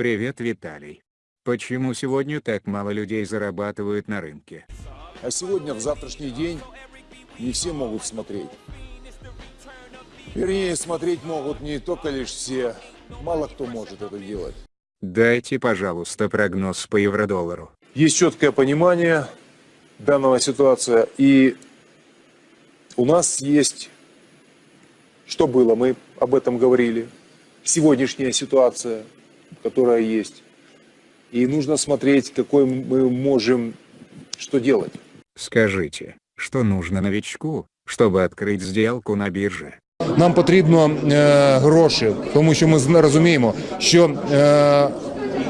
Привет, Виталий. Почему сегодня так мало людей зарабатывают на рынке? А сегодня, в завтрашний день, не все могут смотреть. Вернее, смотреть могут не только лишь все. Мало кто может это делать. Дайте, пожалуйста, прогноз по евро-доллару. Есть четкое понимание данного ситуации. И у нас есть, что было, мы об этом говорили, сегодняшняя ситуация, которая есть. И нужно смотреть, какой мы можем, что делать. Скажите, что нужно новичку, чтобы открыть сделку на бирже? Нам потрібно е, гроші, тому що ми зна- розуміємо, що е,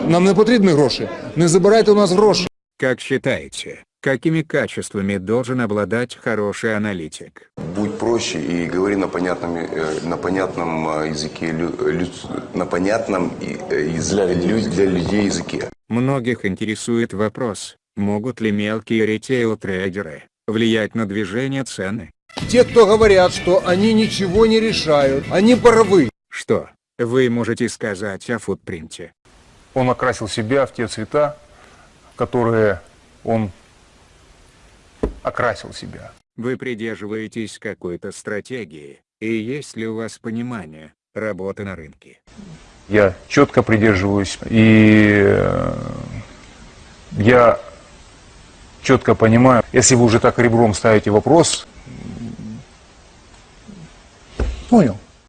нам не потрібні гроші. Не забирайте у нас гроші. Как считаете, какими качествами должен обладать хороший аналитик? Будь проще и говори на понятном, э, на понятном э, языке, лю- на понятном э, для, для людей языке. Многих интересует вопрос, могут ли мелкие ритейл-трейдеры влиять на движение цены? Те, кто говорят, что они ничего не решают, они правы. Что вы можете сказать о футпринте? Он окрасил себя в те цвета, которые он окрасил себя. Вы придерживаетесь какой-то стратегии, и есть ли у вас понимание работы на рынке? Я четко придерживаюсь, и э, я четко понимаю, если вы уже так ребром ставите вопрос, Понял.